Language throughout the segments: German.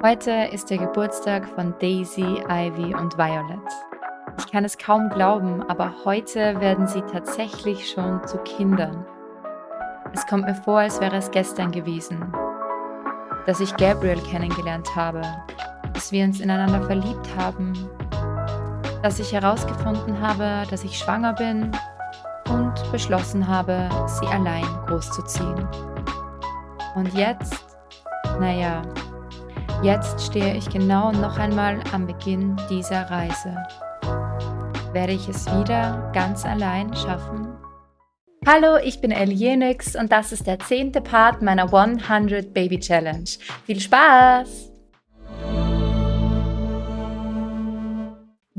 Heute ist der Geburtstag von Daisy, Ivy und Violet. Ich kann es kaum glauben, aber heute werden sie tatsächlich schon zu Kindern. Es kommt mir vor, als wäre es gestern gewesen, dass ich Gabriel kennengelernt habe, dass wir uns ineinander verliebt haben, dass ich herausgefunden habe, dass ich schwanger bin und beschlossen habe, sie allein großzuziehen. Und jetzt, naja, Jetzt stehe ich genau noch einmal am Beginn dieser Reise. Werde ich es wieder ganz allein schaffen? Hallo, ich bin Elienix und das ist der zehnte Part meiner 100 Baby Challenge. Viel Spaß!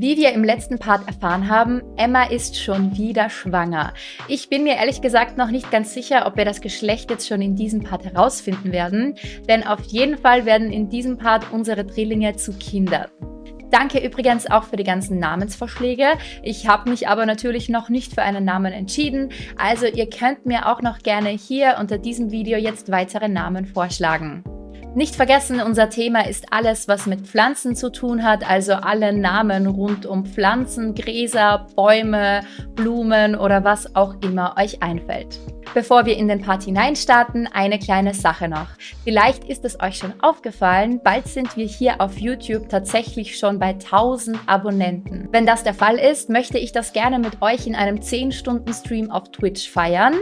Wie wir im letzten Part erfahren haben, Emma ist schon wieder schwanger. Ich bin mir ehrlich gesagt noch nicht ganz sicher, ob wir das Geschlecht jetzt schon in diesem Part herausfinden werden, denn auf jeden Fall werden in diesem Part unsere Drillinge zu Kindern. Danke übrigens auch für die ganzen Namensvorschläge. Ich habe mich aber natürlich noch nicht für einen Namen entschieden, also ihr könnt mir auch noch gerne hier unter diesem Video jetzt weitere Namen vorschlagen. Nicht vergessen, unser Thema ist alles, was mit Pflanzen zu tun hat, also alle Namen rund um Pflanzen, Gräser, Bäume, Blumen oder was auch immer euch einfällt. Bevor wir in den Part hineinstarten, eine kleine Sache noch. Vielleicht ist es euch schon aufgefallen, bald sind wir hier auf YouTube tatsächlich schon bei 1000 Abonnenten. Wenn das der Fall ist, möchte ich das gerne mit euch in einem 10-Stunden-Stream auf Twitch feiern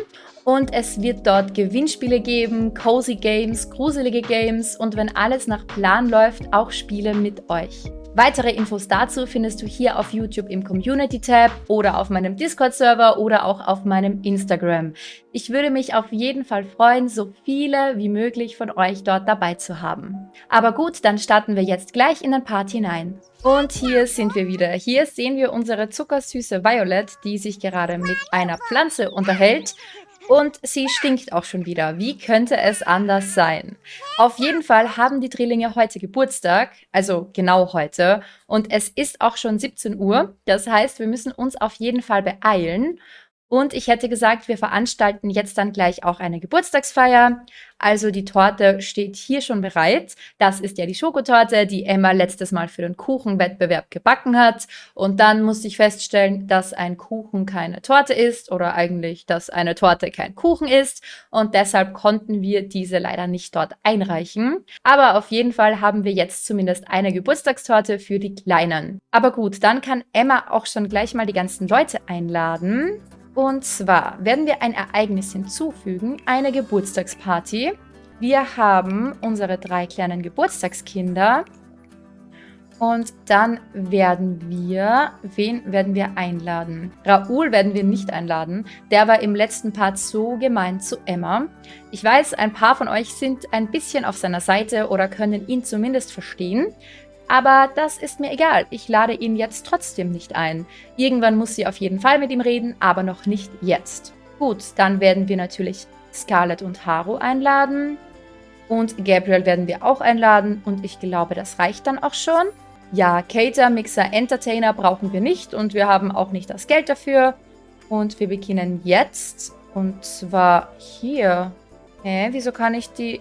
und es wird dort Gewinnspiele geben, cozy Games, gruselige Games und wenn alles nach Plan läuft, auch Spiele mit euch. Weitere Infos dazu findest du hier auf YouTube im Community-Tab oder auf meinem Discord-Server oder auch auf meinem Instagram. Ich würde mich auf jeden Fall freuen, so viele wie möglich von euch dort dabei zu haben. Aber gut, dann starten wir jetzt gleich in den Part hinein. Und hier sind wir wieder. Hier sehen wir unsere zuckersüße Violet, die sich gerade mit einer Pflanze unterhält. Und sie stinkt auch schon wieder. Wie könnte es anders sein? Auf jeden Fall haben die Drillinge heute Geburtstag, also genau heute. Und es ist auch schon 17 Uhr. Das heißt, wir müssen uns auf jeden Fall beeilen. Und ich hätte gesagt, wir veranstalten jetzt dann gleich auch eine Geburtstagsfeier. Also die Torte steht hier schon bereit. Das ist ja die Schokotorte, die Emma letztes Mal für den Kuchenwettbewerb gebacken hat. Und dann musste ich feststellen, dass ein Kuchen keine Torte ist oder eigentlich, dass eine Torte kein Kuchen ist. Und deshalb konnten wir diese leider nicht dort einreichen. Aber auf jeden Fall haben wir jetzt zumindest eine Geburtstagstorte für die Kleinen. Aber gut, dann kann Emma auch schon gleich mal die ganzen Leute einladen. Und zwar werden wir ein Ereignis hinzufügen, eine Geburtstagsparty. Wir haben unsere drei kleinen Geburtstagskinder. Und dann werden wir, wen werden wir einladen? Raoul werden wir nicht einladen. Der war im letzten Part so gemein zu Emma. Ich weiß, ein paar von euch sind ein bisschen auf seiner Seite oder können ihn zumindest verstehen. Aber das ist mir egal. Ich lade ihn jetzt trotzdem nicht ein. Irgendwann muss sie auf jeden Fall mit ihm reden, aber noch nicht jetzt. Gut, dann werden wir natürlich Scarlett und Haru einladen. Und Gabriel werden wir auch einladen. Und ich glaube, das reicht dann auch schon. Ja, Cater, Mixer, Entertainer brauchen wir nicht. Und wir haben auch nicht das Geld dafür. Und wir beginnen jetzt. Und zwar hier. Hä, wieso kann ich die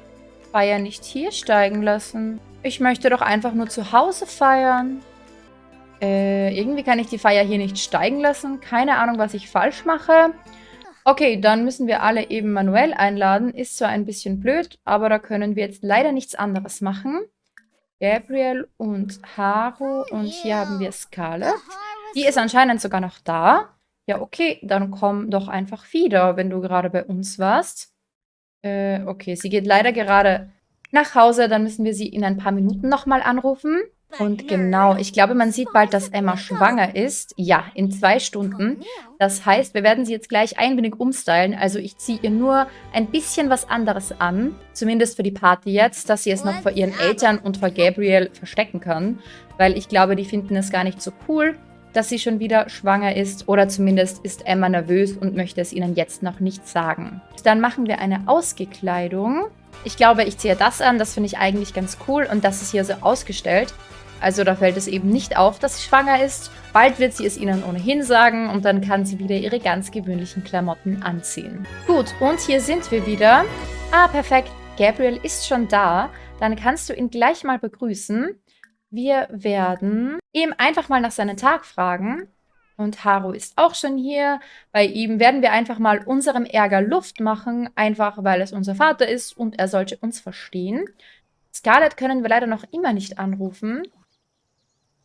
Feier nicht hier steigen lassen? Ich möchte doch einfach nur zu Hause feiern. Äh, irgendwie kann ich die Feier hier nicht steigen lassen. Keine Ahnung, was ich falsch mache. Okay, dann müssen wir alle eben manuell einladen. Ist zwar ein bisschen blöd, aber da können wir jetzt leider nichts anderes machen. Gabriel und Haru und hier haben wir Scarlett. Die ist anscheinend sogar noch da. Ja, okay, dann komm doch einfach wieder, wenn du gerade bei uns warst. Äh, okay, sie geht leider gerade nach Hause. Dann müssen wir sie in ein paar Minuten nochmal anrufen. Und genau, ich glaube, man sieht bald, dass Emma schwanger ist. Ja, in zwei Stunden. Das heißt, wir werden sie jetzt gleich ein wenig umstylen. Also ich ziehe ihr nur ein bisschen was anderes an. Zumindest für die Party jetzt, dass sie es noch vor ihren Eltern und vor Gabriel verstecken kann. Weil ich glaube, die finden es gar nicht so cool, dass sie schon wieder schwanger ist. Oder zumindest ist Emma nervös und möchte es ihnen jetzt noch nicht sagen. Dann machen wir eine Ausgekleidung. Ich glaube, ich ziehe das an. Das finde ich eigentlich ganz cool. Und das ist hier so ausgestellt. Also da fällt es eben nicht auf, dass sie schwanger ist. Bald wird sie es ihnen ohnehin sagen und dann kann sie wieder ihre ganz gewöhnlichen Klamotten anziehen. Gut, und hier sind wir wieder. Ah, perfekt. Gabriel ist schon da. Dann kannst du ihn gleich mal begrüßen. Wir werden ihm einfach mal nach seinem Tag fragen. Und Haru ist auch schon hier. Bei ihm werden wir einfach mal unserem Ärger Luft machen, einfach weil es unser Vater ist und er sollte uns verstehen. Scarlett können wir leider noch immer nicht anrufen.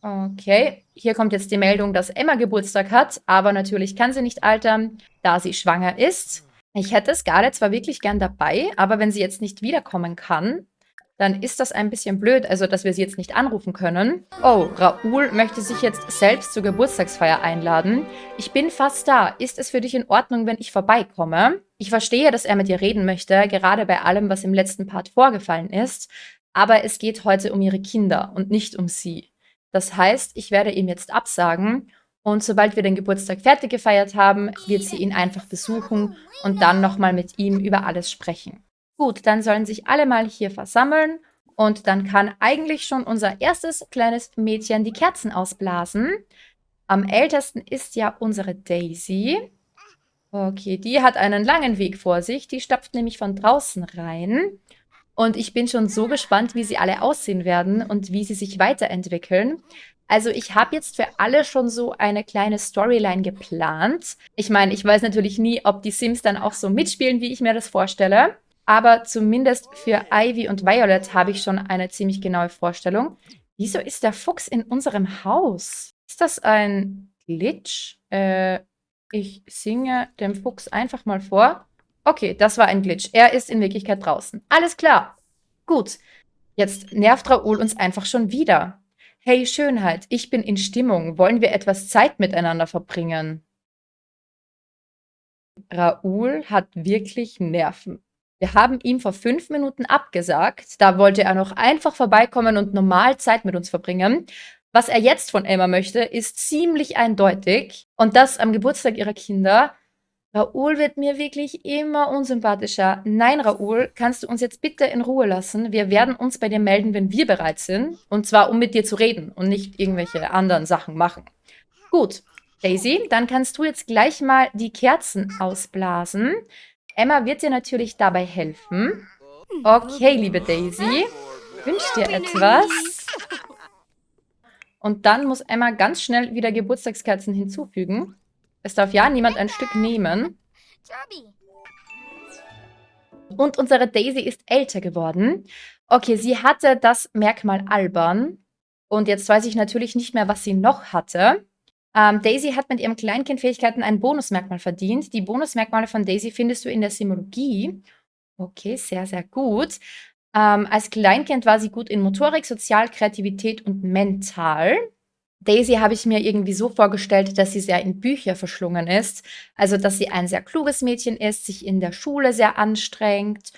Okay, hier kommt jetzt die Meldung, dass Emma Geburtstag hat, aber natürlich kann sie nicht altern, da sie schwanger ist. Ich hätte Scarlett zwar wirklich gern dabei, aber wenn sie jetzt nicht wiederkommen kann, dann ist das ein bisschen blöd, also dass wir sie jetzt nicht anrufen können. Oh, Raoul möchte sich jetzt selbst zur Geburtstagsfeier einladen. Ich bin fast da. Ist es für dich in Ordnung, wenn ich vorbeikomme? Ich verstehe, dass er mit dir reden möchte, gerade bei allem, was im letzten Part vorgefallen ist. Aber es geht heute um ihre Kinder und nicht um sie. Das heißt, ich werde ihm jetzt absagen und sobald wir den Geburtstag fertig gefeiert haben, wird sie ihn einfach besuchen und dann nochmal mit ihm über alles sprechen. Gut, dann sollen sich alle mal hier versammeln und dann kann eigentlich schon unser erstes kleines Mädchen die Kerzen ausblasen. Am ältesten ist ja unsere Daisy. Okay, die hat einen langen Weg vor sich. Die stapft nämlich von draußen rein. Und ich bin schon so gespannt, wie sie alle aussehen werden und wie sie sich weiterentwickeln. Also ich habe jetzt für alle schon so eine kleine Storyline geplant. Ich meine, ich weiß natürlich nie, ob die Sims dann auch so mitspielen, wie ich mir das vorstelle. Aber zumindest für Ivy und Violet habe ich schon eine ziemlich genaue Vorstellung. Wieso ist der Fuchs in unserem Haus? Ist das ein Glitch? Äh, ich singe dem Fuchs einfach mal vor. Okay, das war ein Glitch. Er ist in Wirklichkeit draußen. Alles klar. Gut. Jetzt nervt Raoul uns einfach schon wieder. Hey Schönheit, ich bin in Stimmung. Wollen wir etwas Zeit miteinander verbringen? Raoul hat wirklich Nerven. Wir haben ihm vor fünf Minuten abgesagt. Da wollte er noch einfach vorbeikommen und normal Zeit mit uns verbringen. Was er jetzt von Emma möchte, ist ziemlich eindeutig. Und das am Geburtstag ihrer Kinder. Raoul wird mir wirklich immer unsympathischer. Nein, Raoul, kannst du uns jetzt bitte in Ruhe lassen? Wir werden uns bei dir melden, wenn wir bereit sind. Und zwar, um mit dir zu reden und nicht irgendwelche anderen Sachen machen. Gut, Daisy, dann kannst du jetzt gleich mal die Kerzen ausblasen. Emma wird dir natürlich dabei helfen. Okay, liebe Daisy, wünsch dir etwas. Und dann muss Emma ganz schnell wieder Geburtstagskerzen hinzufügen. Es darf ja niemand ein Stück nehmen. Und unsere Daisy ist älter geworden. Okay, sie hatte das Merkmal albern. Und jetzt weiß ich natürlich nicht mehr, was sie noch hatte. Ähm, Daisy hat mit ihrem Kleinkindfähigkeiten ein Bonusmerkmal verdient. Die Bonusmerkmale von Daisy findest du in der Simologie. Okay, sehr, sehr gut. Ähm, als Kleinkind war sie gut in Motorik, Sozial, Kreativität und Mental. Daisy habe ich mir irgendwie so vorgestellt, dass sie sehr in Bücher verschlungen ist. Also, dass sie ein sehr kluges Mädchen ist, sich in der Schule sehr anstrengt.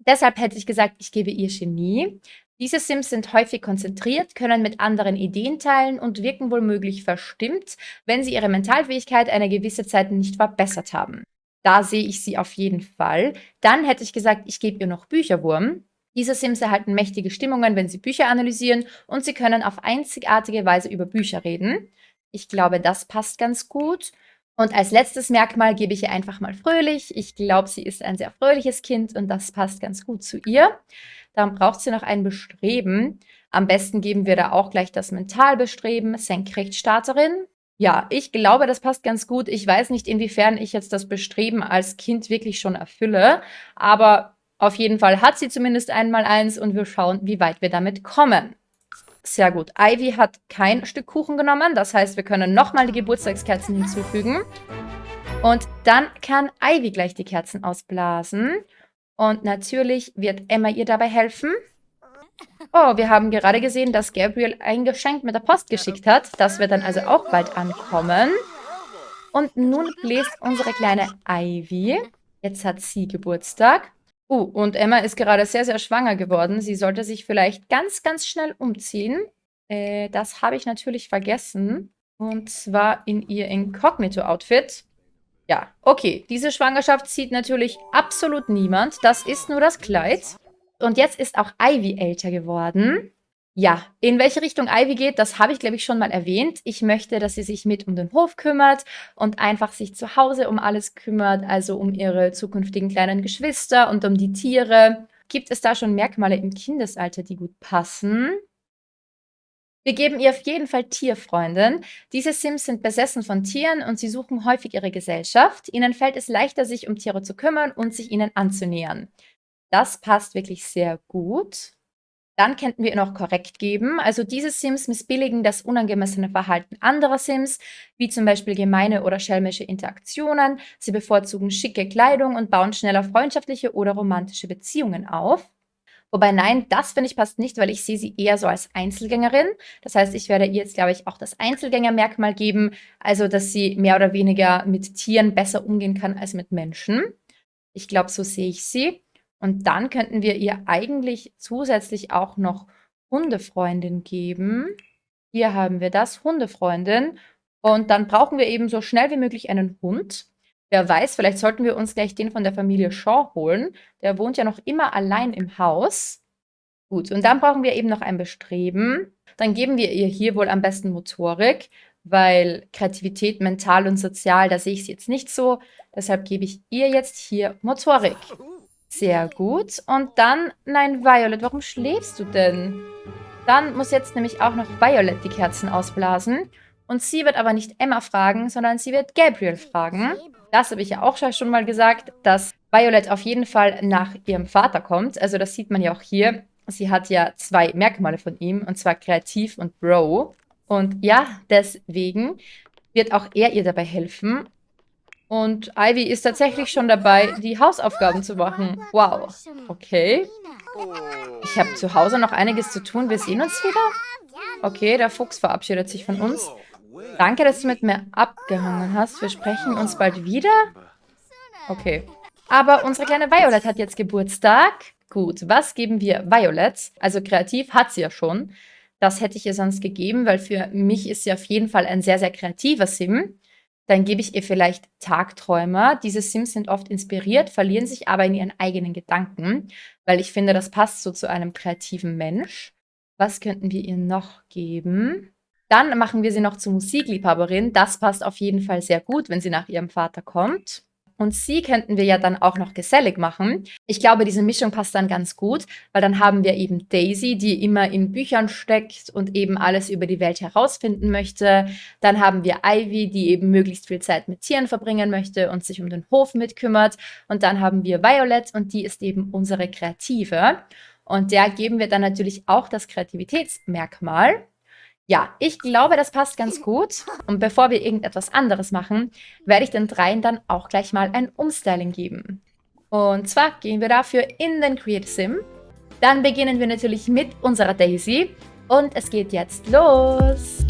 Deshalb hätte ich gesagt, ich gebe ihr Chemie. Diese Sims sind häufig konzentriert, können mit anderen Ideen teilen und wirken womöglich verstimmt, wenn sie ihre Mentalfähigkeit eine gewisse Zeit nicht verbessert haben. Da sehe ich sie auf jeden Fall. Dann hätte ich gesagt, ich gebe ihr noch Bücherwurm. Diese Sims erhalten mächtige Stimmungen, wenn sie Bücher analysieren und sie können auf einzigartige Weise über Bücher reden. Ich glaube, das passt ganz gut. Und als letztes Merkmal gebe ich ihr einfach mal fröhlich. Ich glaube, sie ist ein sehr fröhliches Kind und das passt ganz gut zu ihr. Dann braucht sie noch ein Bestreben. Am besten geben wir da auch gleich das Mentalbestreben, Senkrechtstarterin. Ja, ich glaube, das passt ganz gut. Ich weiß nicht, inwiefern ich jetzt das Bestreben als Kind wirklich schon erfülle, aber auf jeden Fall hat sie zumindest einmal eins und wir schauen, wie weit wir damit kommen. Sehr gut. Ivy hat kein Stück Kuchen genommen. Das heißt, wir können nochmal die Geburtstagskerzen hinzufügen. Und dann kann Ivy gleich die Kerzen ausblasen. Und natürlich wird Emma ihr dabei helfen. Oh, wir haben gerade gesehen, dass Gabriel ein Geschenk mit der Post geschickt hat. Das wird dann also auch bald ankommen. Und nun bläst unsere kleine Ivy. Jetzt hat sie Geburtstag. Uh, und Emma ist gerade sehr, sehr schwanger geworden. Sie sollte sich vielleicht ganz, ganz schnell umziehen. Äh, das habe ich natürlich vergessen. Und zwar in ihr Incognito-Outfit. Ja, okay. Diese Schwangerschaft sieht natürlich absolut niemand. Das ist nur das Kleid. Und jetzt ist auch Ivy älter geworden. Ja, in welche Richtung Ivy geht, das habe ich, glaube ich, schon mal erwähnt. Ich möchte, dass sie sich mit um den Hof kümmert und einfach sich zu Hause um alles kümmert, also um ihre zukünftigen kleinen Geschwister und um die Tiere. Gibt es da schon Merkmale im Kindesalter, die gut passen? Wir geben ihr auf jeden Fall Tierfreundin. Diese Sims sind besessen von Tieren und sie suchen häufig ihre Gesellschaft. Ihnen fällt es leichter, sich um Tiere zu kümmern und sich ihnen anzunähern. Das passt wirklich sehr gut. Dann könnten wir ihr noch korrekt geben. Also diese Sims missbilligen das unangemessene Verhalten anderer Sims, wie zum Beispiel gemeine oder schelmische Interaktionen. Sie bevorzugen schicke Kleidung und bauen schneller freundschaftliche oder romantische Beziehungen auf. Wobei nein, das finde ich passt nicht, weil ich sehe sie eher so als Einzelgängerin. Das heißt, ich werde ihr jetzt, glaube ich, auch das Einzelgängermerkmal geben, also dass sie mehr oder weniger mit Tieren besser umgehen kann als mit Menschen. Ich glaube, so sehe ich sie. Und dann könnten wir ihr eigentlich zusätzlich auch noch Hundefreundin geben. Hier haben wir das, Hundefreundin. Und dann brauchen wir eben so schnell wie möglich einen Hund. Wer weiß, vielleicht sollten wir uns gleich den von der Familie Shaw holen. Der wohnt ja noch immer allein im Haus. Gut, und dann brauchen wir eben noch ein Bestreben. Dann geben wir ihr hier wohl am besten Motorik, weil Kreativität, mental und sozial, da sehe ich sie jetzt nicht so. Deshalb gebe ich ihr jetzt hier Motorik. Sehr gut. Und dann, nein, Violet, warum schläfst du denn? Dann muss jetzt nämlich auch noch Violet die Kerzen ausblasen. Und sie wird aber nicht Emma fragen, sondern sie wird Gabriel fragen. Das habe ich ja auch schon mal gesagt, dass Violet auf jeden Fall nach ihrem Vater kommt. Also das sieht man ja auch hier. Sie hat ja zwei Merkmale von ihm, und zwar kreativ und Bro. Und ja, deswegen wird auch er ihr dabei helfen. Und Ivy ist tatsächlich schon dabei, die Hausaufgaben zu machen. Wow. Okay. Ich habe zu Hause noch einiges zu tun. Wir sehen uns wieder? Okay, der Fuchs verabschiedet sich von uns. Danke, dass du mit mir abgehangen hast. Wir sprechen uns bald wieder. Okay. Aber unsere kleine Violet hat jetzt Geburtstag. Gut, was geben wir Violet? Also kreativ hat sie ja schon. Das hätte ich ihr sonst gegeben, weil für mich ist sie auf jeden Fall ein sehr, sehr kreativer Sim. Dann gebe ich ihr vielleicht Tagträumer. Diese Sims sind oft inspiriert, verlieren sich aber in ihren eigenen Gedanken, weil ich finde, das passt so zu einem kreativen Mensch. Was könnten wir ihr noch geben? Dann machen wir sie noch zur Musikliebhaberin. Das passt auf jeden Fall sehr gut, wenn sie nach ihrem Vater kommt. Und sie könnten wir ja dann auch noch gesellig machen. Ich glaube, diese Mischung passt dann ganz gut, weil dann haben wir eben Daisy, die immer in Büchern steckt und eben alles über die Welt herausfinden möchte. Dann haben wir Ivy, die eben möglichst viel Zeit mit Tieren verbringen möchte und sich um den Hof mitkümmert. Und dann haben wir Violet und die ist eben unsere Kreative. Und der geben wir dann natürlich auch das Kreativitätsmerkmal. Ja, ich glaube, das passt ganz gut. Und bevor wir irgendetwas anderes machen, werde ich den dreien dann auch gleich mal ein Umstyling geben. Und zwar gehen wir dafür in den Create Sim. Dann beginnen wir natürlich mit unserer Daisy. Und es geht jetzt los.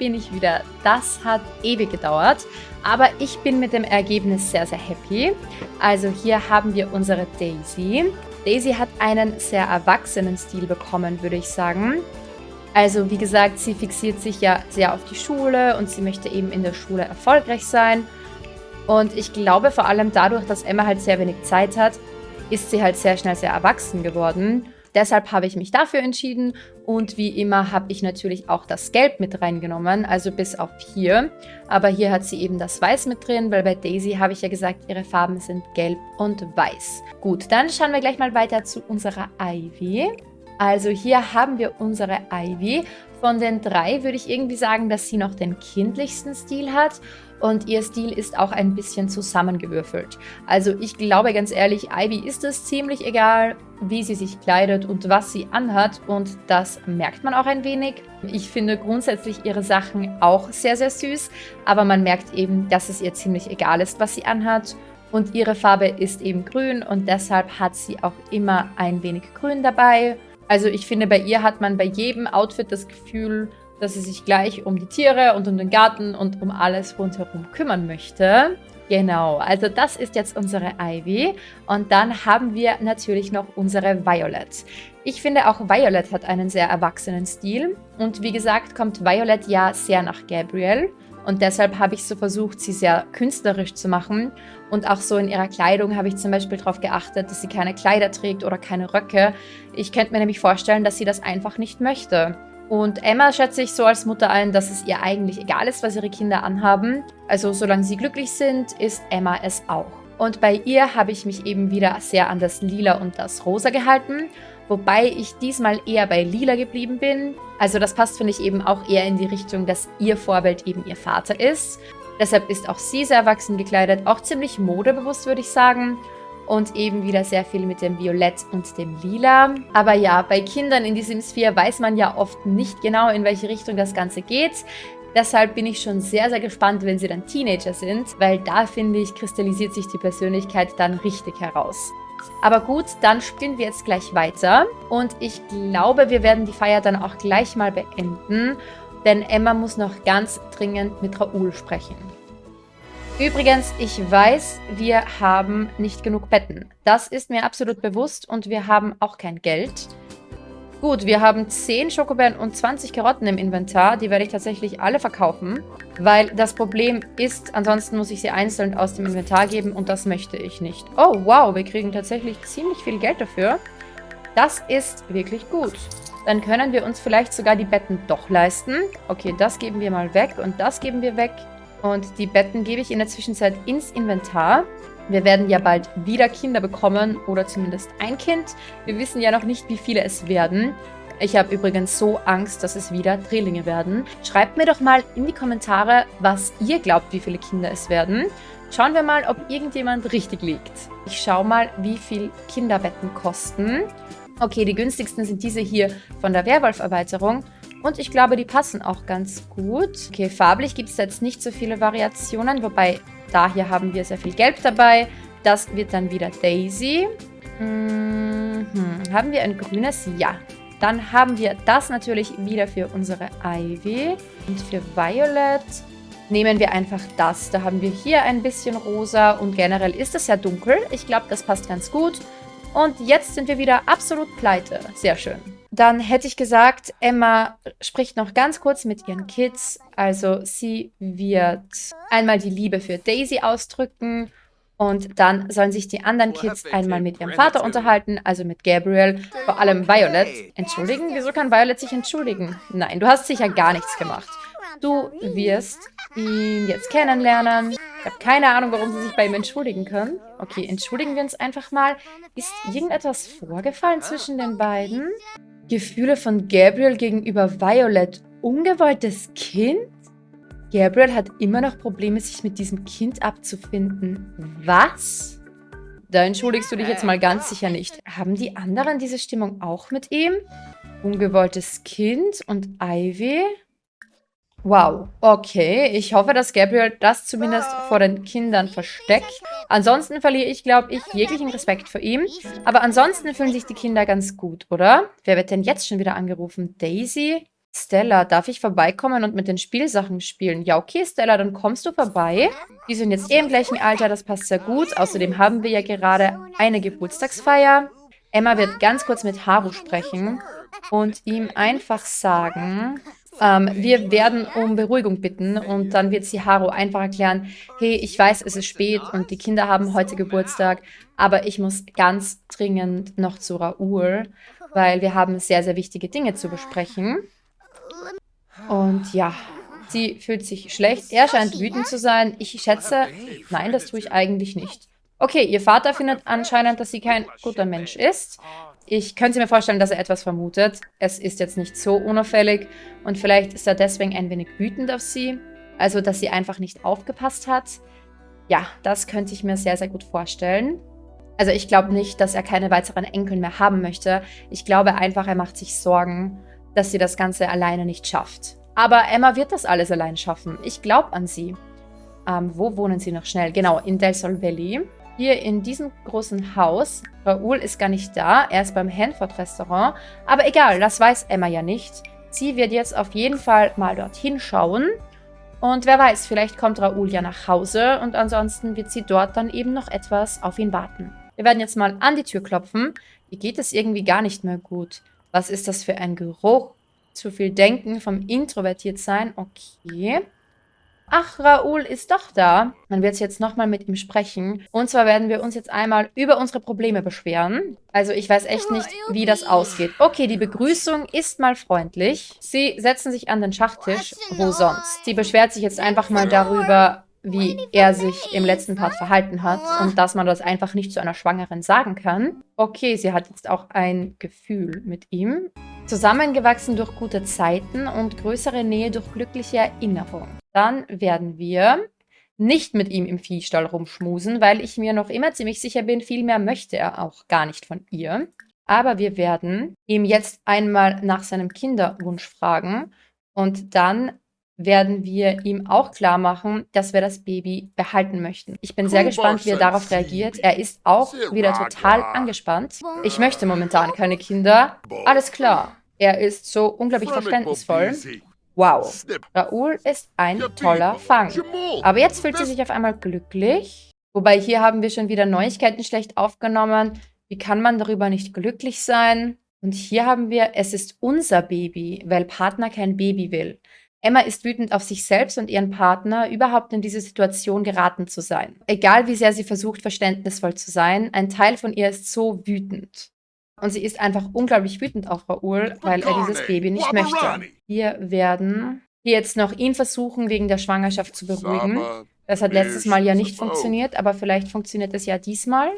Bin ich wieder. Das hat ewig gedauert, aber ich bin mit dem Ergebnis sehr, sehr happy. Also hier haben wir unsere Daisy. Daisy hat einen sehr erwachsenen Stil bekommen, würde ich sagen. Also wie gesagt, sie fixiert sich ja sehr auf die Schule und sie möchte eben in der Schule erfolgreich sein. Und ich glaube vor allem dadurch, dass Emma halt sehr wenig Zeit hat, ist sie halt sehr schnell sehr erwachsen geworden. Deshalb habe ich mich dafür entschieden und wie immer habe ich natürlich auch das Gelb mit reingenommen, also bis auf hier. Aber hier hat sie eben das Weiß mit drin, weil bei Daisy habe ich ja gesagt, ihre Farben sind Gelb und Weiß. Gut, dann schauen wir gleich mal weiter zu unserer Ivy. Also hier haben wir unsere Ivy. Von den drei würde ich irgendwie sagen, dass sie noch den kindlichsten Stil hat und ihr Stil ist auch ein bisschen zusammengewürfelt. Also ich glaube ganz ehrlich, Ivy ist es ziemlich egal, wie sie sich kleidet und was sie anhat und das merkt man auch ein wenig. Ich finde grundsätzlich ihre Sachen auch sehr, sehr süß, aber man merkt eben, dass es ihr ziemlich egal ist, was sie anhat. Und ihre Farbe ist eben grün und deshalb hat sie auch immer ein wenig grün dabei. Also ich finde, bei ihr hat man bei jedem Outfit das Gefühl, dass sie sich gleich um die Tiere und um den Garten und um alles rundherum kümmern möchte. Genau, also das ist jetzt unsere Ivy. Und dann haben wir natürlich noch unsere Violet. Ich finde auch Violet hat einen sehr erwachsenen Stil. Und wie gesagt, kommt Violet ja sehr nach Gabriel. Und deshalb habe ich so versucht, sie sehr künstlerisch zu machen. Und auch so in ihrer Kleidung habe ich zum Beispiel darauf geachtet, dass sie keine Kleider trägt oder keine Röcke. Ich könnte mir nämlich vorstellen, dass sie das einfach nicht möchte. Und Emma schätze ich so als Mutter ein, dass es ihr eigentlich egal ist, was ihre Kinder anhaben. Also solange sie glücklich sind, ist Emma es auch. Und bei ihr habe ich mich eben wieder sehr an das Lila und das Rosa gehalten, wobei ich diesmal eher bei Lila geblieben bin. Also das passt, finde ich, eben auch eher in die Richtung, dass ihr Vorbild eben ihr Vater ist. Deshalb ist auch sie sehr erwachsen gekleidet, auch ziemlich modebewusst, würde ich sagen und eben wieder sehr viel mit dem Violett und dem Lila. Aber ja, bei Kindern in diesem 4 weiß man ja oft nicht genau, in welche Richtung das Ganze geht. Deshalb bin ich schon sehr, sehr gespannt, wenn sie dann Teenager sind, weil da, finde ich, kristallisiert sich die Persönlichkeit dann richtig heraus. Aber gut, dann spielen wir jetzt gleich weiter. Und ich glaube, wir werden die Feier dann auch gleich mal beenden, denn Emma muss noch ganz dringend mit Raoul sprechen. Übrigens, ich weiß, wir haben nicht genug Betten. Das ist mir absolut bewusst und wir haben auch kein Geld. Gut, wir haben 10 Schokobeeren und 20 Karotten im Inventar. Die werde ich tatsächlich alle verkaufen, weil das Problem ist, ansonsten muss ich sie einzeln aus dem Inventar geben und das möchte ich nicht. Oh, wow, wir kriegen tatsächlich ziemlich viel Geld dafür. Das ist wirklich gut. Dann können wir uns vielleicht sogar die Betten doch leisten. Okay, das geben wir mal weg und das geben wir weg. Und die Betten gebe ich in der Zwischenzeit ins Inventar. Wir werden ja bald wieder Kinder bekommen oder zumindest ein Kind. Wir wissen ja noch nicht, wie viele es werden. Ich habe übrigens so Angst, dass es wieder Drillinge werden. Schreibt mir doch mal in die Kommentare, was ihr glaubt, wie viele Kinder es werden. Schauen wir mal, ob irgendjemand richtig liegt. Ich schaue mal, wie viel Kinderbetten kosten. Okay, die günstigsten sind diese hier von der Werwolf-Erweiterung. Und ich glaube, die passen auch ganz gut. Okay, farblich gibt es jetzt nicht so viele Variationen, wobei da hier haben wir sehr viel Gelb dabei. Das wird dann wieder Daisy. Mhm. Haben wir ein grünes? Ja. Dann haben wir das natürlich wieder für unsere Ivy. Und für Violet nehmen wir einfach das. Da haben wir hier ein bisschen rosa und generell ist es ja dunkel. Ich glaube, das passt ganz gut. Und jetzt sind wir wieder absolut pleite. Sehr schön. Dann hätte ich gesagt, Emma spricht noch ganz kurz mit ihren Kids. Also sie wird einmal die Liebe für Daisy ausdrücken und dann sollen sich die anderen Kids einmal mit ihrem Vater unterhalten, also mit Gabriel, vor allem Violet. Entschuldigen? Wieso kann Violet sich entschuldigen? Nein, du hast sicher gar nichts gemacht. Du wirst ihn jetzt kennenlernen. Ich habe keine Ahnung, warum sie sich bei ihm entschuldigen können. Okay, entschuldigen wir uns einfach mal. Ist irgendetwas vorgefallen zwischen den beiden? Gefühle von Gabriel gegenüber Violet. Ungewolltes Kind? Gabriel hat immer noch Probleme, sich mit diesem Kind abzufinden. Was? Da entschuldigst du dich jetzt mal ganz sicher nicht. Haben die anderen diese Stimmung auch mit ihm? Ungewolltes Kind und Ivy? Wow, okay. Ich hoffe, dass Gabriel das zumindest vor den Kindern versteckt. Ansonsten verliere ich, glaube ich, jeglichen Respekt vor ihm. Aber ansonsten fühlen sich die Kinder ganz gut, oder? Wer wird denn jetzt schon wieder angerufen? Daisy? Stella, darf ich vorbeikommen und mit den Spielsachen spielen? Ja, okay, Stella, dann kommst du vorbei. Die sind jetzt eh im gleichen Alter, das passt sehr gut. Außerdem haben wir ja gerade eine Geburtstagsfeier. Emma wird ganz kurz mit Haru sprechen und ihm einfach sagen, ähm, wir werden um Beruhigung bitten und dann wird sie Haru einfach erklären, hey, ich weiß, es ist spät und die Kinder haben heute Geburtstag, aber ich muss ganz dringend noch zu Raoul, weil wir haben sehr, sehr wichtige Dinge zu besprechen. Und ja, sie fühlt sich schlecht. Er scheint wütend zu sein. Ich schätze, nein, das tue ich eigentlich nicht. Okay, ihr Vater findet anscheinend, dass sie kein guter Mensch ist. Ich könnte mir vorstellen, dass er etwas vermutet. Es ist jetzt nicht so unauffällig und vielleicht ist er deswegen ein wenig wütend auf sie. Also, dass sie einfach nicht aufgepasst hat. Ja, das könnte ich mir sehr, sehr gut vorstellen. Also ich glaube nicht, dass er keine weiteren Enkel mehr haben möchte. Ich glaube einfach, er macht sich Sorgen, dass sie das Ganze alleine nicht schafft. Aber Emma wird das alles allein schaffen. Ich glaube an sie. Ähm, wo wohnen sie noch schnell? Genau, in Del Sol Valley. Hier in diesem großen Haus. Raoul ist gar nicht da. Er ist beim Hanford-Restaurant. Aber egal, das weiß Emma ja nicht. Sie wird jetzt auf jeden Fall mal dorthin schauen. Und wer weiß, vielleicht kommt Raoul ja nach Hause und ansonsten wird sie dort dann eben noch etwas auf ihn warten. Wir werden jetzt mal an die Tür klopfen. Hier geht es irgendwie gar nicht mehr gut. Was ist das für ein Geruch? Zu viel Denken vom Introvertiertsein. Okay. Ach, Raoul ist doch da. Man wird jetzt nochmal mit ihm sprechen. Und zwar werden wir uns jetzt einmal über unsere Probleme beschweren. Also ich weiß echt nicht, wie das ausgeht. Okay, die Begrüßung ist mal freundlich. Sie setzen sich an den Schachtisch. Wo sonst? Sie beschwert sich jetzt einfach mal darüber, wie er sich im letzten Part verhalten hat und dass man das einfach nicht zu einer Schwangeren sagen kann. Okay, sie hat jetzt auch ein Gefühl mit ihm. Zusammengewachsen durch gute Zeiten und größere Nähe durch glückliche Erinnerungen. Dann werden wir nicht mit ihm im Viehstall rumschmusen, weil ich mir noch immer ziemlich sicher bin, viel mehr möchte er auch gar nicht von ihr. Aber wir werden ihm jetzt einmal nach seinem Kinderwunsch fragen und dann werden wir ihm auch klar machen, dass wir das Baby behalten möchten. Ich bin sehr gespannt, wie er darauf reagiert. Er ist auch wieder total angespannt. Ich möchte momentan keine Kinder. Alles klar. Er ist so unglaublich verständnisvoll. Wow. Raoul ist ein toller Fang. Aber jetzt fühlt sie sich auf einmal glücklich. Wobei hier haben wir schon wieder Neuigkeiten schlecht aufgenommen. Wie kann man darüber nicht glücklich sein? Und hier haben wir, es ist unser Baby, weil Partner kein Baby will. Emma ist wütend auf sich selbst und ihren Partner, überhaupt in diese Situation geraten zu sein. Egal wie sehr sie versucht, verständnisvoll zu sein, ein Teil von ihr ist so wütend. Und sie ist einfach unglaublich wütend auf Raoul, weil er dieses Baby nicht möchte. Wir werden hier jetzt noch ihn versuchen, wegen der Schwangerschaft zu beruhigen. Das hat letztes Mal ja nicht funktioniert, aber vielleicht funktioniert es ja diesmal.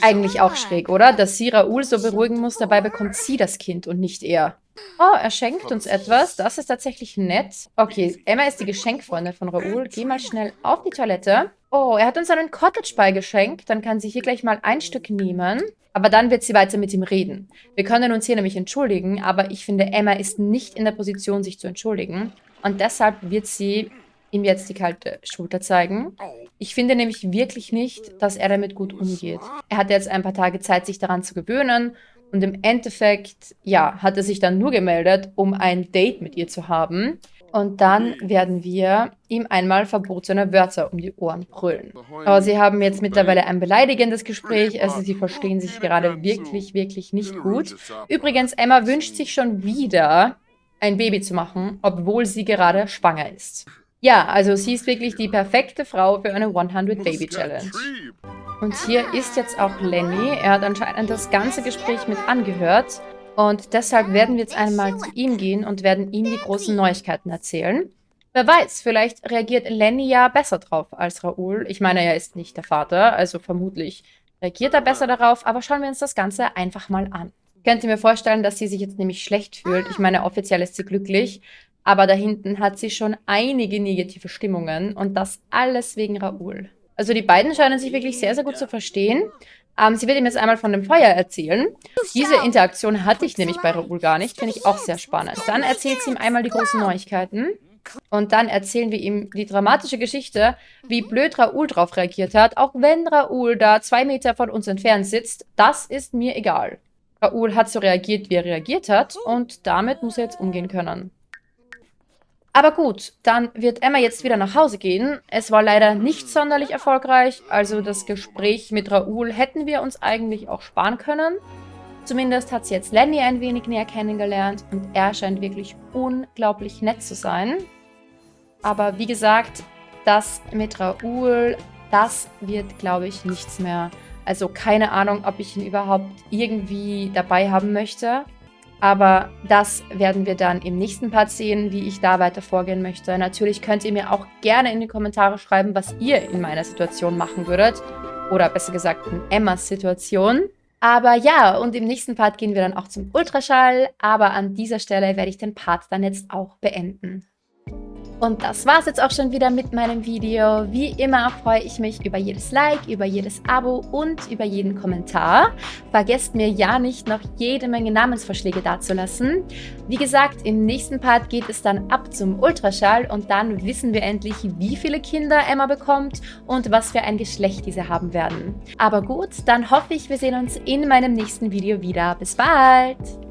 Eigentlich auch schräg, oder? Dass sie Raoul so beruhigen muss, dabei bekommt sie das Kind und nicht er. Oh, er schenkt uns etwas. Das ist tatsächlich nett. Okay, Emma ist die Geschenkfreundin von Raoul. Geh mal schnell auf die Toilette. Oh, er hat uns einen Cottage Pie geschenkt. Dann kann sie hier gleich mal ein Stück nehmen. Aber dann wird sie weiter mit ihm reden. Wir können uns hier nämlich entschuldigen, aber ich finde, Emma ist nicht in der Position, sich zu entschuldigen. Und deshalb wird sie ihm jetzt die kalte Schulter zeigen. Ich finde nämlich wirklich nicht, dass er damit gut umgeht. Er hat jetzt ein paar Tage Zeit, sich daran zu gewöhnen und im Endeffekt, ja, hat er sich dann nur gemeldet, um ein Date mit ihr zu haben. Und dann werden wir ihm einmal verbotene Wörter um die Ohren brüllen. Aber sie haben jetzt mittlerweile ein beleidigendes Gespräch, also sie verstehen sich gerade wirklich, wirklich nicht gut. Übrigens, Emma wünscht sich schon wieder, ein Baby zu machen, obwohl sie gerade schwanger ist. Ja, also sie ist wirklich die perfekte Frau für eine 100 Baby Challenge. Und hier ist jetzt auch Lenny. Er hat anscheinend das ganze Gespräch mit angehört. Und deshalb werden wir jetzt einmal zu ihm gehen und werden ihm die großen Neuigkeiten erzählen. Wer weiß, vielleicht reagiert Lenny ja besser drauf als Raoul. Ich meine, er ist nicht der Vater, also vermutlich reagiert er besser darauf. Aber schauen wir uns das Ganze einfach mal an. Ich könnte mir vorstellen, dass sie sich jetzt nämlich schlecht fühlt. Ich meine, offiziell ist sie glücklich. Aber da hinten hat sie schon einige negative Stimmungen. Und das alles wegen Raoul. Also die beiden scheinen sich wirklich sehr, sehr gut zu verstehen. Ähm, sie wird ihm jetzt einmal von dem Feuer erzählen. Diese Interaktion hatte ich nämlich bei Raoul gar nicht. Finde ich auch sehr spannend. Dann erzählt sie ihm einmal die großen Neuigkeiten. Und dann erzählen wir ihm die dramatische Geschichte, wie blöd Raoul drauf reagiert hat. Auch wenn Raoul da zwei Meter von uns entfernt sitzt, das ist mir egal. Raoul hat so reagiert, wie er reagiert hat. Und damit muss er jetzt umgehen können. Aber gut, dann wird Emma jetzt wieder nach Hause gehen. Es war leider nicht sonderlich erfolgreich, also das Gespräch mit Raoul hätten wir uns eigentlich auch sparen können. Zumindest hat sie jetzt Lenny ein wenig näher kennengelernt und er scheint wirklich unglaublich nett zu sein. Aber wie gesagt, das mit Raoul, das wird, glaube ich, nichts mehr. Also keine Ahnung, ob ich ihn überhaupt irgendwie dabei haben möchte. Aber das werden wir dann im nächsten Part sehen, wie ich da weiter vorgehen möchte. Natürlich könnt ihr mir auch gerne in die Kommentare schreiben, was ihr in meiner Situation machen würdet. Oder besser gesagt in Emmas Situation. Aber ja, und im nächsten Part gehen wir dann auch zum Ultraschall. Aber an dieser Stelle werde ich den Part dann jetzt auch beenden. Und das war's jetzt auch schon wieder mit meinem Video. Wie immer freue ich mich über jedes Like, über jedes Abo und über jeden Kommentar. Vergesst mir ja nicht, noch jede Menge Namensvorschläge dazulassen. Wie gesagt, im nächsten Part geht es dann ab zum Ultraschall und dann wissen wir endlich, wie viele Kinder Emma bekommt und was für ein Geschlecht diese haben werden. Aber gut, dann hoffe ich, wir sehen uns in meinem nächsten Video wieder. Bis bald!